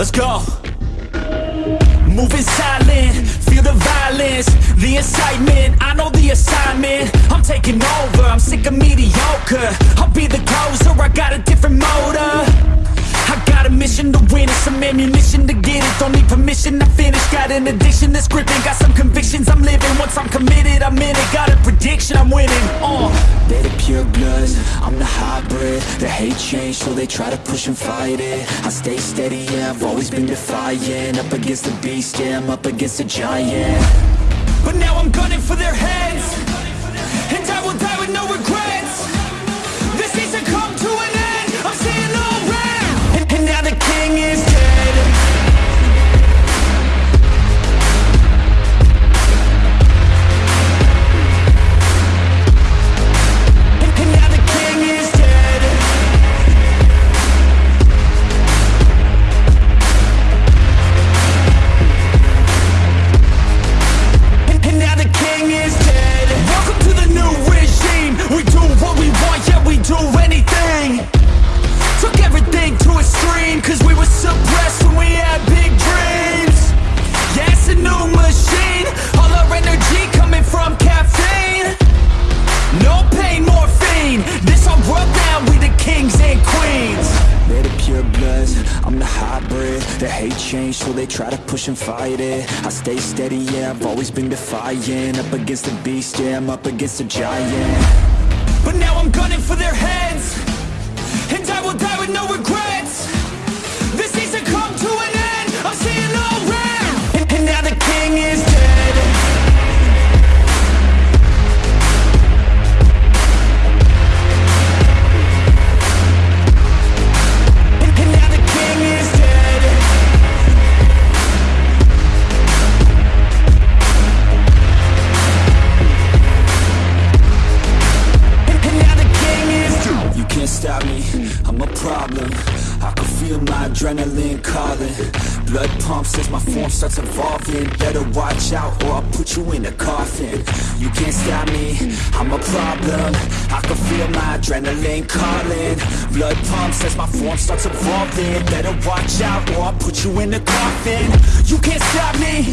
let's go. Moving silent, feel the violence The incitement, I know the assignment. I'm taking over, I'm sick of mediocre. I'll be the closer, I got a different motor. I got a mission to win and some ammunition to get it. Don't need permission, I finish Got an addiction. That's gripping Got some convictions I'm living. Once I'm committed, I'm in it. Got a prediction, I'm winning. Uh. They're the pure bloods, I'm the hybrid. The hate change, so they try to push and fight it. I stay steady, yeah, I've always been defiant. Up against the beast, yeah, I'm up against a giant. But now I'm gunning for their heads suppressed when we had big dreams. Yeah, it's a new machine. All our energy coming from caffeine. No pain, morphine. This our world now, we the kings and queens. They're the pure bloods, I'm the hybrid. The hate change, so they try to push and fight it. I stay steady, yeah, I've always been defiant. Up against the beast, yeah, I'm up against a giant. But now I'm gunning for their heads I'm a problem. I can feel my adrenaline calling. Blood pumps as my form starts evolving. Better watch out or I'll put you in a coffin. You can't stop me, I'm a problem. I can feel my adrenaline calling. Blood pumps as my form starts evolving. Better watch out or I'll put you in a coffin. You can't stop me,